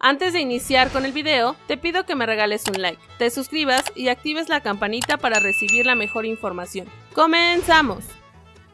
Antes de iniciar con el video, te pido que me regales un like, te suscribas y actives la campanita para recibir la mejor información. ¡Comenzamos!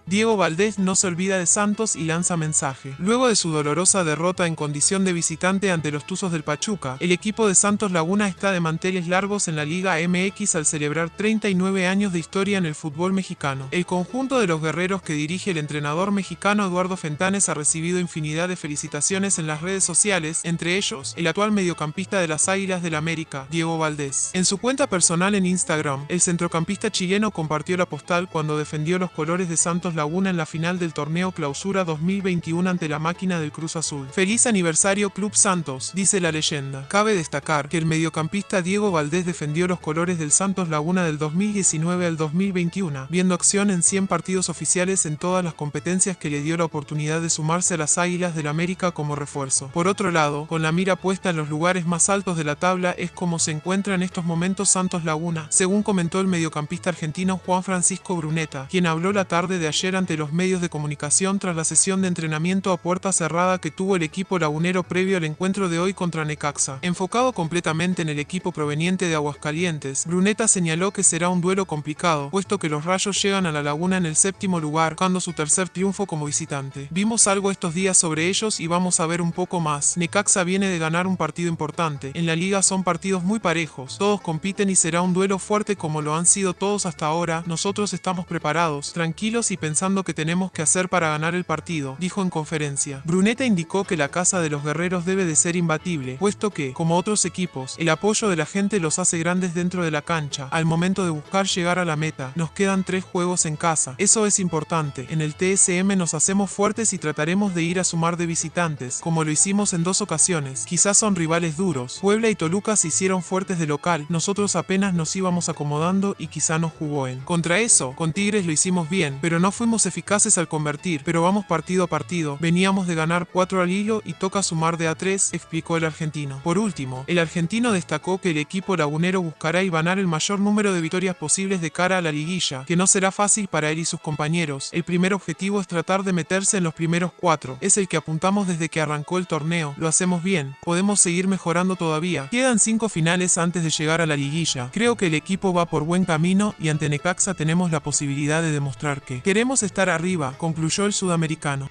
Diego Valdés no se olvida de Santos y lanza mensaje. Luego de su dolorosa derrota en condición de visitante ante los Tuzos del Pachuca, el equipo de Santos Laguna está de manteles largos en la Liga MX al celebrar 39 años de historia en el fútbol mexicano. El conjunto de los guerreros que dirige el entrenador mexicano Eduardo Fentanes ha recibido infinidad de felicitaciones en las redes sociales, entre ellos el actual mediocampista de las Águilas del América, Diego Valdés. En su cuenta personal en Instagram, el centrocampista chileno compartió la postal cuando defendió los colores de Santos Laguna en la final del torneo Clausura 2021 ante la máquina del Cruz Azul. Feliz aniversario Club Santos, dice la leyenda. Cabe destacar que el mediocampista Diego Valdés defendió los colores del Santos Laguna del 2019 al 2021, viendo acción en 100 partidos oficiales en todas las competencias que le dio la oportunidad de sumarse a las Águilas del América como refuerzo. Por otro lado, con la mira puesta en los lugares más altos de la tabla es como se encuentra en estos momentos Santos Laguna, según comentó el mediocampista argentino Juan Francisco Bruneta, quien habló la tarde de ayer ante los medios de comunicación tras la sesión de entrenamiento a puerta cerrada que tuvo el equipo lagunero previo al encuentro de hoy contra Necaxa. Enfocado completamente en el equipo proveniente de Aguascalientes, Bruneta señaló que será un duelo complicado, puesto que los rayos llegan a la laguna en el séptimo lugar, buscando su tercer triunfo como visitante. Vimos algo estos días sobre ellos y vamos a ver un poco más. Necaxa viene de ganar un partido importante. En la liga son partidos muy parejos, todos compiten y será un duelo fuerte como lo han sido todos hasta ahora. Nosotros estamos preparados, tranquilos y pensando pensando que tenemos que hacer para ganar el partido, dijo en conferencia. Bruneta indicó que la casa de los guerreros debe de ser imbatible, puesto que, como otros equipos, el apoyo de la gente los hace grandes dentro de la cancha. Al momento de buscar llegar a la meta, nos quedan tres juegos en casa. Eso es importante. En el TSM nos hacemos fuertes y trataremos de ir a sumar de visitantes, como lo hicimos en dos ocasiones. Quizás son rivales duros. Puebla y Toluca se hicieron fuertes de local. Nosotros apenas nos íbamos acomodando y quizá nos jugó en. Contra eso, con Tigres lo hicimos bien, pero no fue fuimos eficaces al convertir, pero vamos partido a partido. Veníamos de ganar 4 al hilo y toca sumar de a 3, explicó el argentino. Por último, el argentino destacó que el equipo lagunero buscará y ganar el mayor número de victorias posibles de cara a la liguilla, que no será fácil para él y sus compañeros. El primer objetivo es tratar de meterse en los primeros cuatro. Es el que apuntamos desde que arrancó el torneo. Lo hacemos bien. Podemos seguir mejorando todavía. Quedan cinco finales antes de llegar a la liguilla. Creo que el equipo va por buen camino y ante Necaxa tenemos la posibilidad de demostrar que estar arriba, concluyó el sudamericano.